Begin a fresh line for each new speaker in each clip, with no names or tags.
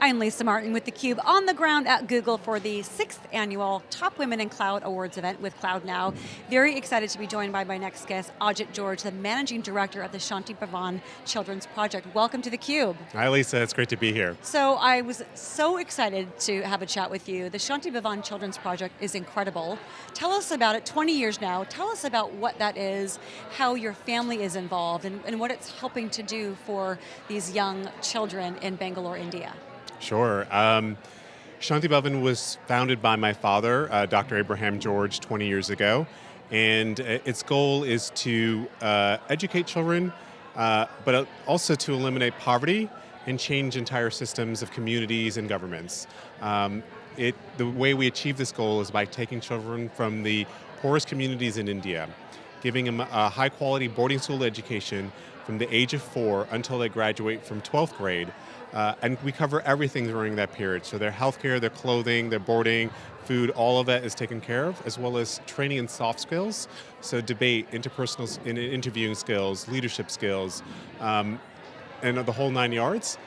I'm Lisa Martin with theCUBE on the ground at Google for the sixth annual Top Women in Cloud Awards event with Cloud Now. Very excited to be joined by my next guest, Ajit George, the Managing Director of the Shanti Bhavan Children's Project. Welcome to theCUBE.
Hi Lisa, it's great to be here.
So I was so excited to have a chat with you. The Shanti Bhavan Children's Project is incredible. Tell us about it, 20 years now. Tell us about what that is, how your family is involved, and, and what it's helping to do for these young children in Bangalore, India.
Sure. Um, Shanti Bhavan was founded by my father, uh, Dr. Abraham George, 20 years ago. And uh, its goal is to uh, educate children, uh, but also to eliminate poverty and change entire systems of communities and governments. Um, it, the way we achieve this goal is by taking children from the poorest communities in India, giving them a high quality boarding school education from the age of four until they graduate from 12th grade, uh, and we cover everything during that period. So their healthcare, their clothing, their boarding, food, all of that is taken care of, as well as training in soft skills. So debate, interpersonal in interviewing skills, leadership skills, um, and the whole nine yards.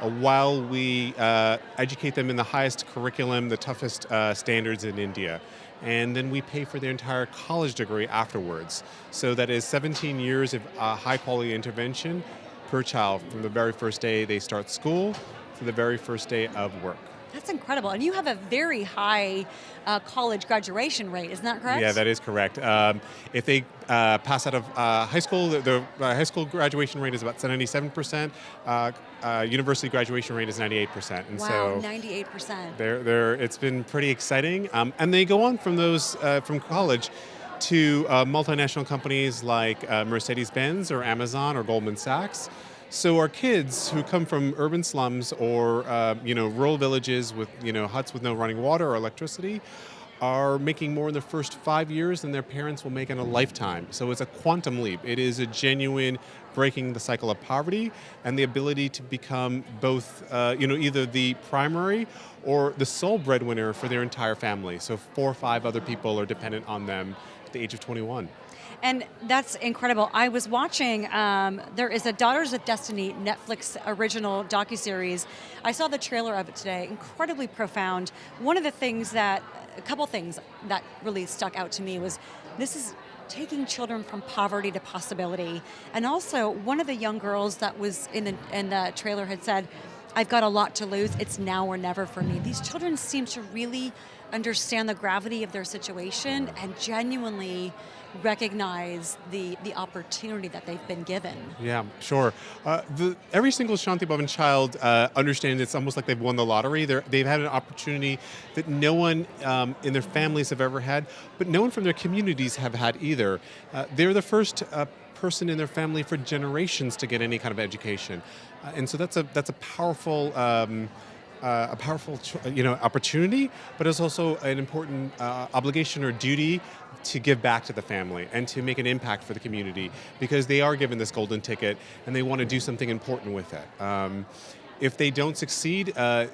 Uh, while we uh, educate them in the highest curriculum, the toughest uh, standards in India. And then we pay for their entire college degree afterwards. So that is 17 years of uh, high quality intervention per child from the very first day they start school to the very first day of work.
That's incredible, and you have a very high uh, college graduation rate, isn't that correct?
Yeah, that is correct. Um, if they uh, pass out of uh, high school, the, the uh, high school graduation rate is about 77%, uh, uh, university graduation rate is 98%.
And wow, so 98%.
They're, they're, it's been pretty exciting, um, and they go on from those, from college to uh, multinational companies like uh, Mercedes-Benz or Amazon or Goldman Sachs. So our kids who come from urban slums or uh, you know rural villages with you know huts with no running water or electricity are making more in the first five years than their parents will make in a lifetime. So it's a quantum leap. It is a genuine breaking the cycle of poverty and the ability to become both, uh, you know, either the primary or the sole breadwinner for their entire family. So four or five other people are dependent on them the age of 21.
And that's incredible. I was watching, um, there is a Daughters of Destiny Netflix original docu-series. I saw the trailer of it today, incredibly profound. One of the things that, a couple things that really stuck out to me was, this is taking children from poverty to possibility. And also, one of the young girls that was in the, in the trailer had said, I've got a lot to lose, it's now or never for me. These children seem to really understand the gravity of their situation and genuinely recognize the, the opportunity that they've been given.
Yeah, sure. Uh, the, every single Shanti Bhavan child uh, understands it's almost like they've won the lottery. they have had an opportunity that no one um, in their families have ever had, but no one from their communities have had either. Uh, they're the first uh, person in their family for generations to get any kind of education. Uh, and so that's a, that's a powerful um, uh, a powerful you know, opportunity, but it's also an important uh, obligation or duty to give back to the family and to make an impact for the community because they are given this golden ticket and they want to do something important with it. Um, if they don't succeed, uh,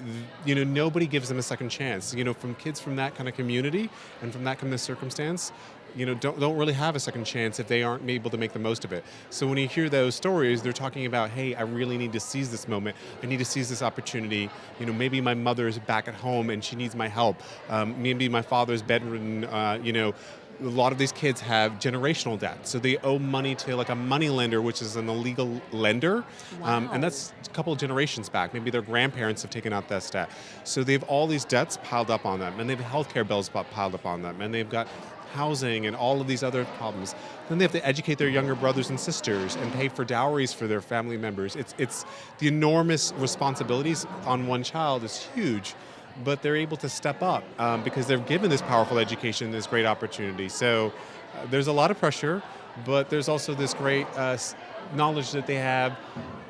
you know, nobody gives them a second chance. You know, from kids from that kind of community and from that kind of circumstance, you know, don't, don't really have a second chance if they aren't able to make the most of it. So when you hear those stories, they're talking about, hey, I really need to seize this moment. I need to seize this opportunity. You know, maybe my mother's back at home and she needs my help. Um, maybe my father's bedridden, uh, you know, a lot of these kids have generational debt, so they owe money to like a money lender, which is an illegal lender,
wow.
um, and that's a couple of generations back. Maybe their grandparents have taken out that debt. So they have all these debts piled up on them, and they have healthcare bills piled up on them, and they've got housing and all of these other problems. Then they have to educate their younger brothers and sisters and pay for dowries for their family members. It's, it's the enormous responsibilities on one child is huge, but they're able to step up um, because they're given this powerful education, this great opportunity. So uh, there's a lot of pressure, but there's also this great uh, knowledge that they have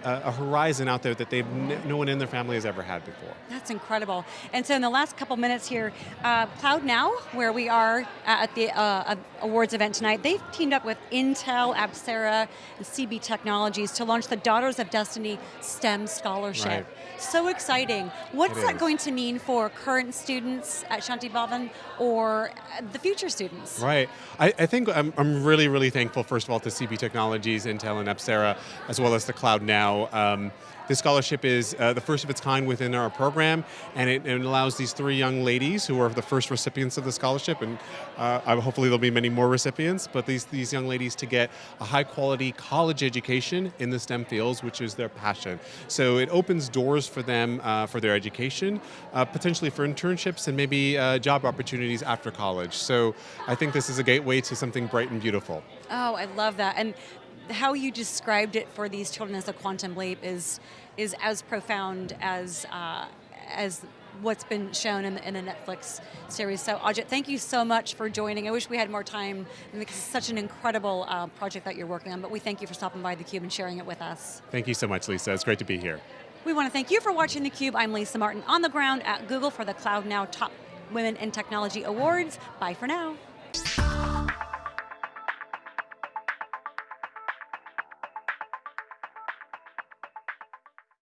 a, horizon out there that they've no one in their family has ever had before.
That's incredible. And so in the last couple minutes here, uh, Cloud Now, where we are at the uh, awards event tonight, they've teamed up with Intel, Apcera, and CB Technologies to launch the Daughters of Destiny STEM Scholarship.
Right.
So exciting. What's
it
that
is.
going to mean for current students at Shanti Bhavan or the future students?
Right. I, I think I'm, I'm really, really thankful, first of all, to CB Technologies, Intel, and Apcera Coursera, as well as the Cloud Now. Um, this scholarship is uh, the first of its kind within our program, and it, it, allows these three young ladies who are the first recipients of the scholarship, and uh, hopefully there'll be many more recipients, but these, these young ladies to get a high quality college education in the STEM fields, which is their passion. So it opens doors for them uh, for their education, uh, potentially for internships and maybe uh, job opportunities after college. So I think this is a gateway to something bright and beautiful.
Oh, I love that. And how you described it for these children as a quantum leap is is as profound as uh, as what's been shown in the, in the, Netflix series. So Ajit, thank you so much for joining. I wish we had more time because it's such an incredible uh, project that you're working on, but we thank you for stopping by theCUBE and sharing it with us.
Thank you so much, Lisa. It's great to be here.
We want to thank you for watching theCUBE. I'm Lisa Martin on the ground at Google for the Cloud Now Top Women in Technology Awards. Bye for now.